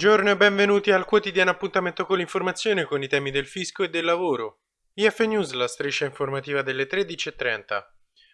Buongiorno e benvenuti al quotidiano appuntamento con l'informazione con i temi del fisco e del lavoro. IF News, la striscia informativa delle 13.30.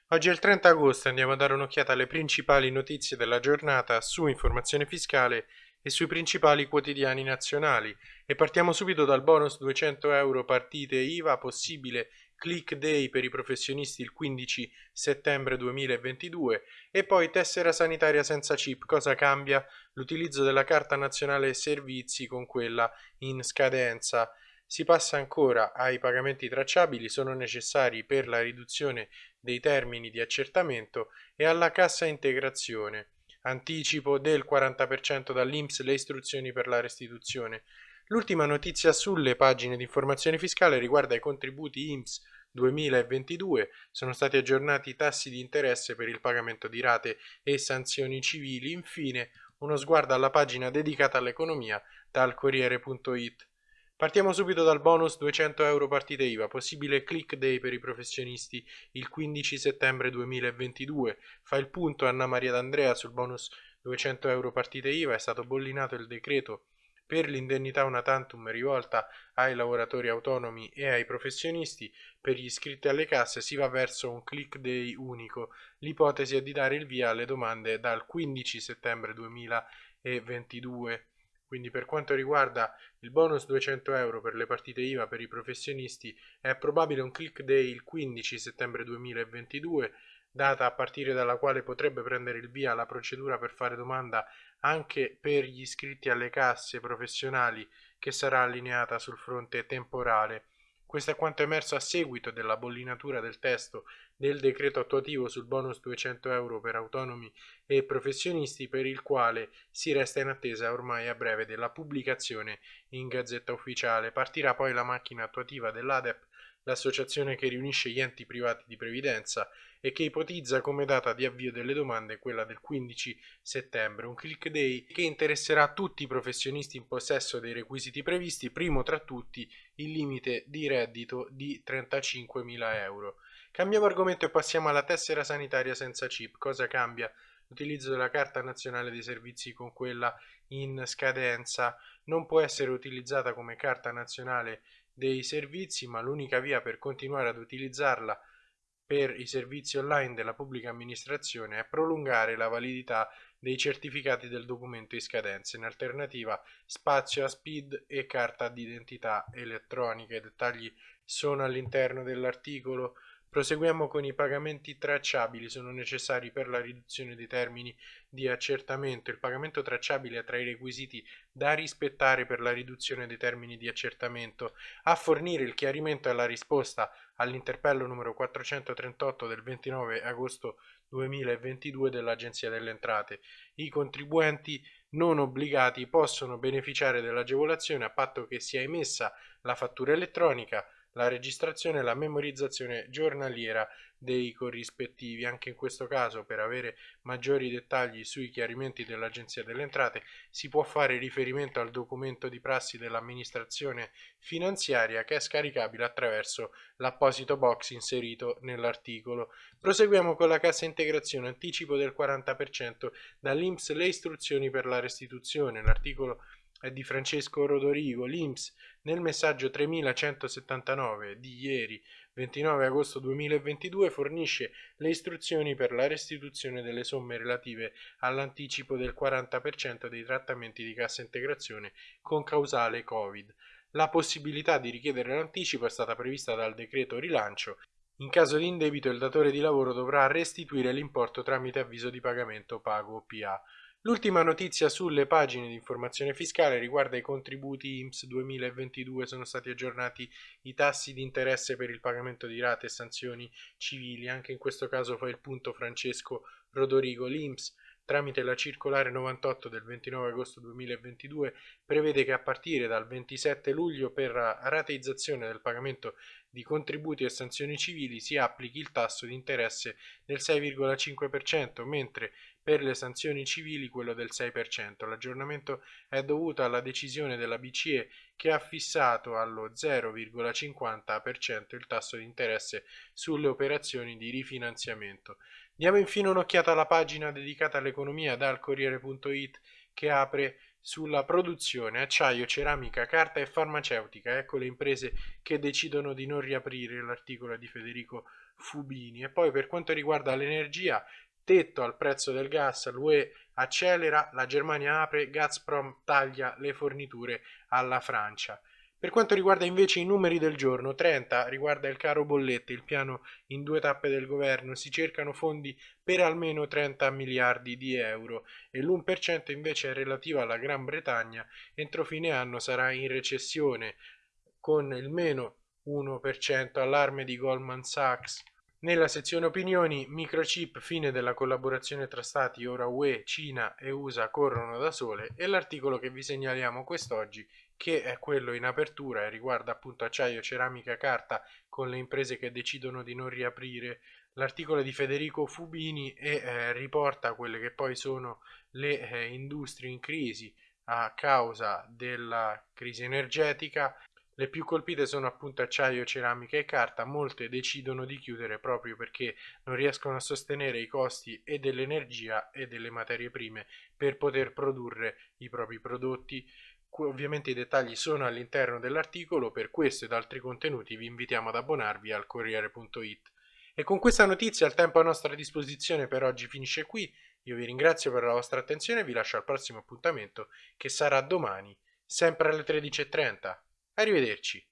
Oggi è il 30 agosto e andiamo a dare un'occhiata alle principali notizie della giornata su informazione fiscale e sui principali quotidiani nazionali e partiamo subito dal bonus 200 euro partite IVA possibile click day per i professionisti il 15 settembre 2022 e poi tessera sanitaria senza chip. Cosa cambia? L'utilizzo della carta nazionale servizi con quella in scadenza. Si passa ancora ai pagamenti tracciabili, sono necessari per la riduzione dei termini di accertamento e alla cassa integrazione. Anticipo del 40% dall'Inps le istruzioni per la restituzione. L'ultima notizia sulle pagine di informazione fiscale riguarda i contributi IMSS 2022. Sono stati aggiornati i tassi di interesse per il pagamento di rate e sanzioni civili. Infine, uno sguardo alla pagina dedicata all'economia dal Corriere.it. Partiamo subito dal bonus 200 euro partite IVA, possibile click day per i professionisti il 15 settembre 2022. Fa il punto Anna Maria D'Andrea sul bonus 200 euro partite IVA, è stato bollinato il decreto per l'indennità una tantum rivolta ai lavoratori autonomi e ai professionisti, per gli iscritti alle casse si va verso un click day unico. L'ipotesi è di dare il via alle domande dal 15 settembre 2022. Quindi per quanto riguarda il bonus 200 euro per le partite IVA per i professionisti è probabile un click day il 15 settembre 2022 data a partire dalla quale potrebbe prendere il via la procedura per fare domanda anche per gli iscritti alle casse professionali che sarà allineata sul fronte temporale. Questo è quanto emerso a seguito della bollinatura del testo del decreto attuativo sul bonus 200 euro per autonomi e professionisti per il quale si resta in attesa ormai a breve della pubblicazione in Gazzetta Ufficiale. Partirà poi la macchina attuativa dell'ADEP l'associazione che riunisce gli enti privati di previdenza e che ipotizza come data di avvio delle domande quella del 15 settembre, un click day che interesserà tutti i professionisti in possesso dei requisiti previsti, primo tra tutti il limite di reddito di 35.000 euro. Cambiamo argomento e passiamo alla tessera sanitaria senza chip. Cosa cambia? L'utilizzo della carta nazionale dei servizi con quella in scadenza non può essere utilizzata come carta nazionale dei servizi, ma l'unica via per continuare ad utilizzarla per i servizi online della pubblica amministrazione è prolungare la validità dei certificati del documento in scadenza, in alternativa spazio a SPID e carta d'identità elettronica. I dettagli sono all'interno dell'articolo Proseguiamo con i pagamenti tracciabili, sono necessari per la riduzione dei termini di accertamento. Il pagamento tracciabile è tra i requisiti da rispettare per la riduzione dei termini di accertamento. A fornire il chiarimento e la risposta all'interpello numero 438 del 29 agosto 2022 dell'Agenzia delle Entrate. I contribuenti non obbligati possono beneficiare dell'agevolazione a patto che sia emessa la fattura elettronica la registrazione e la memorizzazione giornaliera dei corrispettivi. Anche in questo caso, per avere maggiori dettagli sui chiarimenti dell'Agenzia delle Entrate, si può fare riferimento al documento di prassi dell'amministrazione finanziaria che è scaricabile attraverso l'apposito box inserito nell'articolo. Proseguiamo con la cassa integrazione, anticipo del 40% dall'Inps le istruzioni per la restituzione. L'articolo di Francesco Rodorigo, l'Inps nel messaggio 3179 di ieri 29 agosto 2022 fornisce le istruzioni per la restituzione delle somme relative all'anticipo del 40% dei trattamenti di cassa integrazione con causale Covid. La possibilità di richiedere l'anticipo è stata prevista dal decreto rilancio. In caso di indebito il datore di lavoro dovrà restituire l'importo tramite avviso di pagamento pago PA. L'ultima notizia sulle pagine di informazione fiscale riguarda i contributi IMSS 2022, sono stati aggiornati i tassi di interesse per il pagamento di rate e sanzioni civili, anche in questo caso fa il punto Francesco Rodorigo. L'IMSS tramite la circolare 98 del 29 agosto 2022 prevede che a partire dal 27 luglio per la rateizzazione del pagamento di contributi e sanzioni civili si applichi il tasso di interesse del 6,5%, mentre per le sanzioni civili quello del 6%. L'aggiornamento è dovuto alla decisione della BCE che ha fissato allo 0,50% il tasso di interesse sulle operazioni di rifinanziamento. Diamo infine un'occhiata alla pagina dedicata all'economia dal Corriere.it che apre sulla produzione, acciaio, ceramica, carta e farmaceutica. Ecco le imprese che decidono di non riaprire l'articolo di Federico Fubini. E poi per quanto riguarda l'energia, tetto al prezzo del gas, l'UE accelera, la Germania apre, Gazprom taglia le forniture alla Francia. Per quanto riguarda invece i numeri del giorno, 30 riguarda il caro bollette, il piano in due tappe del governo, si cercano fondi per almeno 30 miliardi di euro e l'1% invece è relativo alla Gran Bretagna, entro fine anno sarà in recessione con il meno 1% allarme di Goldman Sachs. Nella sezione opinioni, microchip, fine della collaborazione tra stati, ora UE, Cina e USA corrono da sole e l'articolo che vi segnaliamo quest'oggi che è quello in apertura e riguarda appunto acciaio, ceramica, carta con le imprese che decidono di non riaprire. L'articolo di Federico Fubini e eh, riporta quelle che poi sono le eh, industrie in crisi a causa della crisi energetica. Le più colpite sono appunto acciaio, ceramica e carta, molte decidono di chiudere proprio perché non riescono a sostenere i costi e dell'energia e delle materie prime per poter produrre i propri prodotti. Ovviamente i dettagli sono all'interno dell'articolo, per questo ed altri contenuti vi invitiamo ad abbonarvi al Corriere.it. E con questa notizia il tempo a nostra disposizione per oggi finisce qui. Io vi ringrazio per la vostra attenzione e vi lascio al prossimo appuntamento che sarà domani, sempre alle 13.30. Arrivederci.